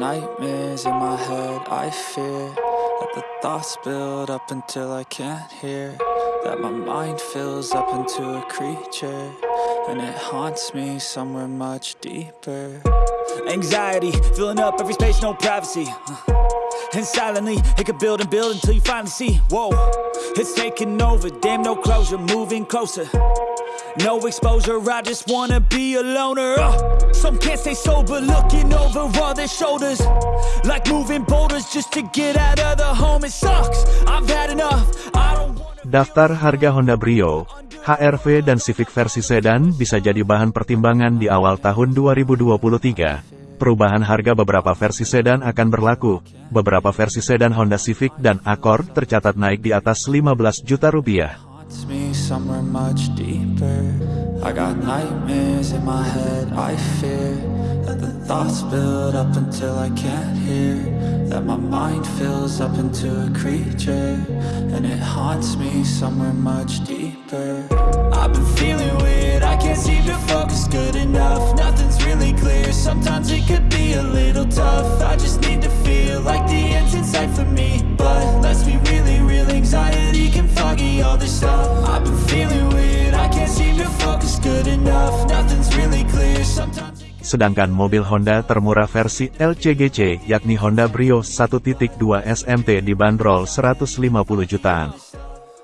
nightmares in my head, I fear That the thoughts build up until I can't hear. That my mind fills up into a creature And it haunts me somewhere much deeper. Anxiety, filling up every space, no privacy. Uh, and silently, it could build and build until you finally see. Whoa, it's taking over, damn no closure, moving closer no exposure, I just wanna be a loner uh, Some can't stay sober, looking over all their shoulders Like moving boulders just to get out of the home It sucks, I've had enough, I don't wanna... Daftar harga Honda Brio, HR-V dan Civic versi sedan bisa jadi bahan pertimbangan di awal tahun 2023. Perubahan harga beberapa versi sedan akan berlaku. Beberapa versi sedan Honda Civic dan Accord tercatat naik di atas 15 juta rupiah. Haunts me somewhere much deeper. I got nightmares in my head, I fear That the thoughts build up until I can't hear. That my mind fills up into a creature And it haunts me somewhere much deeper. I've been feeling weird, I can't seem to focus good enough. Nothing's really clear, sometimes it could be a little tough. I just need to feel like the end's in sight for me But let's be real, foggy all this stuff I've been feeling weird, I can't seem to focus good enough Nothing's really clear, sometimes Sedangkan mobil Honda termurah versi LCGC yakni Honda Brio 1.2 SMT dibanderol 150 jutaan.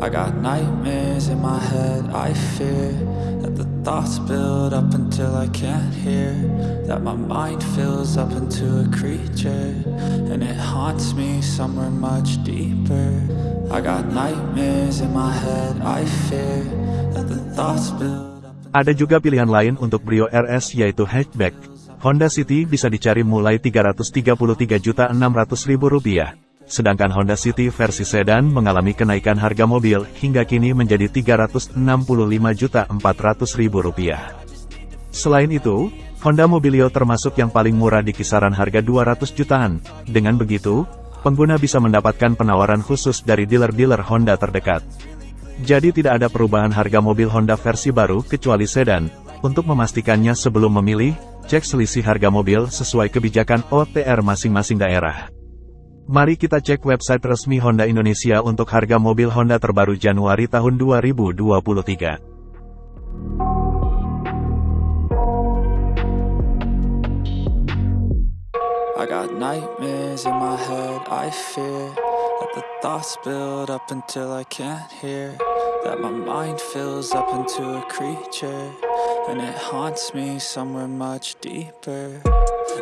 I got nightmares in my head, I fear That the thoughts build up until I can't hear That my mind fills up into a creature And it haunts me somewhere much deeper I got nightmares in my head, I fear That the thoughts build up Ada juga pilihan lain untuk Brio RS yaitu hatchback. Honda City bisa dicari mulai Rp333.600.000. Sedangkan Honda City versi sedan mengalami kenaikan harga mobil hingga kini menjadi Rp365.400.000. Selain itu, Honda Mobilio termasuk yang paling murah di kisaran harga 200 jutaan. Dengan begitu, pengguna bisa mendapatkan penawaran khusus dari dealer-dealer Honda terdekat. Jadi tidak ada perubahan harga mobil Honda versi baru kecuali sedan. Untuk memastikannya sebelum memilih, cek selisih harga mobil sesuai kebijakan OTR masing-masing daerah. Mari kita cek website resmi Honda Indonesia untuk harga mobil Honda terbaru Januari tahun 2023. I got nightmares in my head, I fear That the thoughts build up until I can't hear That my mind fills up into a creature And it haunts me somewhere much deeper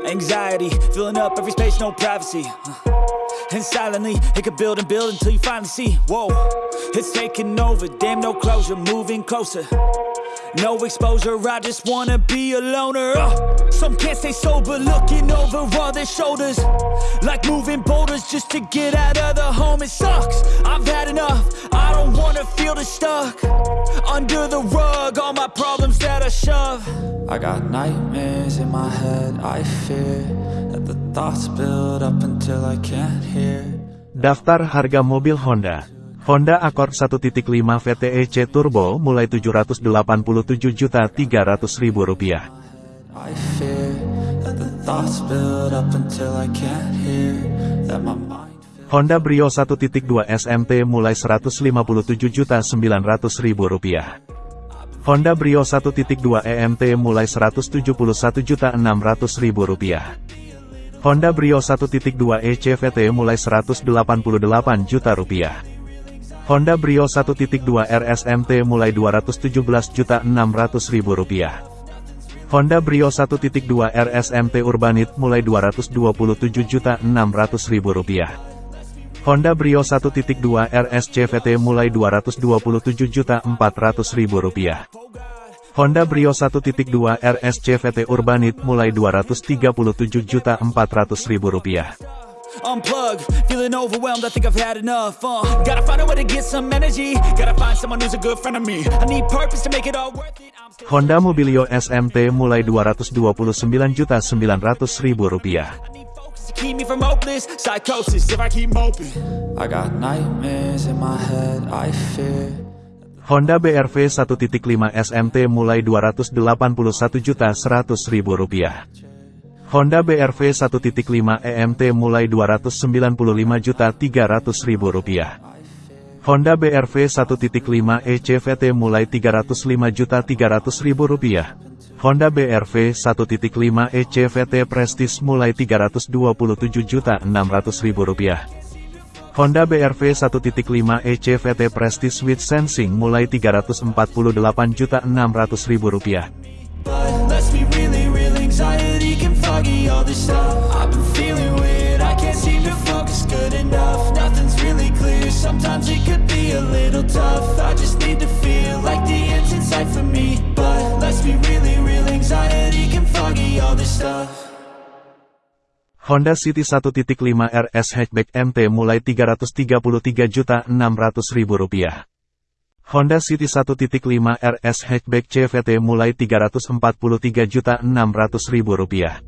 Anxiety, filling up every space, no privacy And silently, it could build and build until you finally see Whoa, it's taking over, damn no closure, moving closer no exposure, I just wanna be a loner. Uh, Some can't stay sober, looking over all their shoulders. Like moving boulders just to get out of the home It sucks, I've had enough, I don't wanna feel the stuck. Under the rug, all my problems that I shove. I got nightmares in my head, I fear That the thoughts build up until I can't hear. Daftar harga mobil Honda Honda Accord 1.5 VTEC Turbo mulai Rp787.300.000. I fear that the thoughts build up until I can't hear that my mind fills Honda Brio 1.2 SMT mulai Rp157.900.000. Honda Brio 1.2 EMT mulai Rp171.600.000. Honda Brio 1.2 ECVT mulai Rp188 juta rupiah. Honda Brio 1.2 RSMT mulai Rp217.600.000. Honda Brio 1.2 RSMT Urbanit mulai Rp227.600.000. Honda Brio 1.2 RSCVT mulai Rp227.400.000. Honda Brio 1.2 RSCVT Urbanit mulai Rp237.400.000. unplug, feeling overwhelmed, I think I've had enough uh, Gotta find a way to get some energy. Gotta find someone who's a good friend of me. I need purpose to make it all worth it. Honda Mobilio SMT mulai 229.900.000 rupiah. I need focus to keep me from hopeless Psychosis. If I keep moping I got nightmares in my head, I fear. Honda BRV 1.5 SMT mulai 281.100.000 rupiah. Honda BRV 1.5 EMT mulai 295.300.000 rupiah. Honda BRV 1.5 ECVT mulai 305.300.000 rupiah. Honda BRV 1.5 ECVT Prestige mulai 327.600.000 rupiah. Honda BRV 1.5 ECVT Prestige with Sensing mulai 348.600.000 foggy all this stuff. I've been feeling weird, I can't seem to focus good enough. Nothing's really clear, sometimes it could be a little tough. I just need to feel like the end's in sight for me. But let's be really real, anxiety can foggy all this stuff. Honda City 1.5 RS Hatchback MT mulai 333.600.000 rupiah. Honda City 1.5 RS Hatchback CVT mulai 343.600.000 rupiah.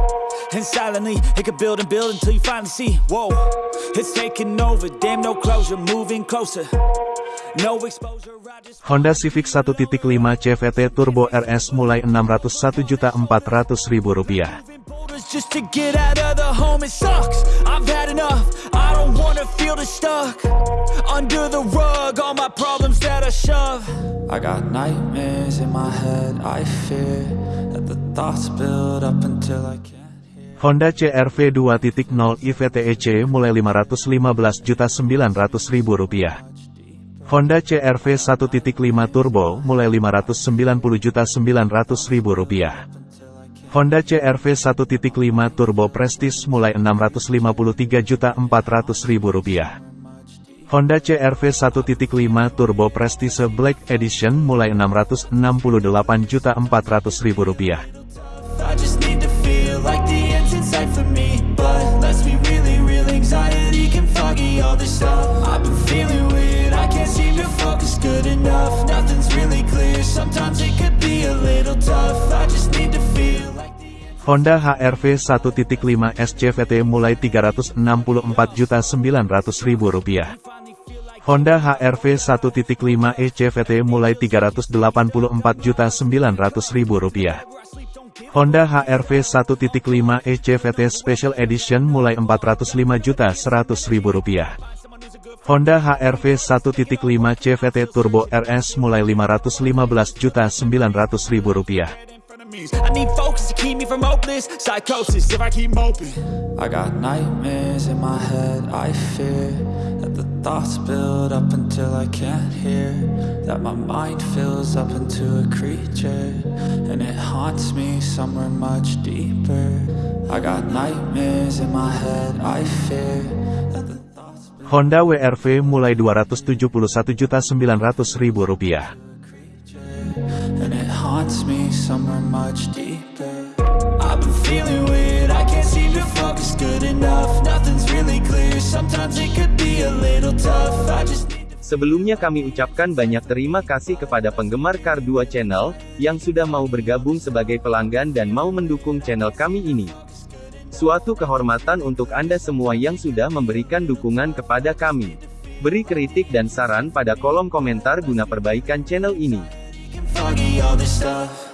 And silently, it could build and build until you finally see Whoa, it's taking over, damn no closure, moving closer No exposure, I just Honda Civic 1.5 CVT Turbo RS mulai 601.400.000 rupiah. Moving boulders just to get out of the home, it sucks. I've had enough. I don't wanna feel the stuck under the rug. All my problems that I shove. I got nightmares in my head. I fear that the thoughts build up until I can't hear. Honda CR-V 2.0 IVTEC mulai 515.900.000 rupiah. Honda CR-V 1.5 Turbo mulai 590.900.000 rupiah. Honda CR-V 1.5 Turbo Prestige mulai 653.400.000 rupiah. Honda CR-V 1.5 Turbo Prestige Black Edition mulai 668.400.000 Honda HR-V 1.5 SCVT mulai 364.900.000 rupiah. finally feel like Honda HR-V 1.5 ECVT mulai 384.900.000 rupiah. where I sleep, don't give Honda HR-V 1.5 ECVT Special Edition mulai 405.100.000 rupiah. someone who's a good Honda HR-V 1.5 CVT Turbo RS mulai 515.900.000 me. I need focus to keep me from hopeless psychosis if I keep moping. I got nightmares in my head. I fear that the thoughts build up until I can't hear. That my mind fills up into a creature and it haunts me somewhere much deeper. I got nightmares in my head. I fear Honda WRV mulai 271.900.000 rupiah. and it haunts me somewhere much deeper. I've been feeling weird, I can't seem to focus good enough. Nothing's really clear, sometimes it could be a little tough. I just Sebelumnya kami ucapkan banyak terima kasih kepada penggemar Kar 2 Channel, yang sudah mau bergabung sebagai pelanggan dan mau mendukung channel kami ini. Suatu kehormatan untuk Anda semua yang sudah memberikan dukungan kepada kami. Beri kritik dan saran pada kolom komentar guna perbaikan channel ini. Foggy all this stuff.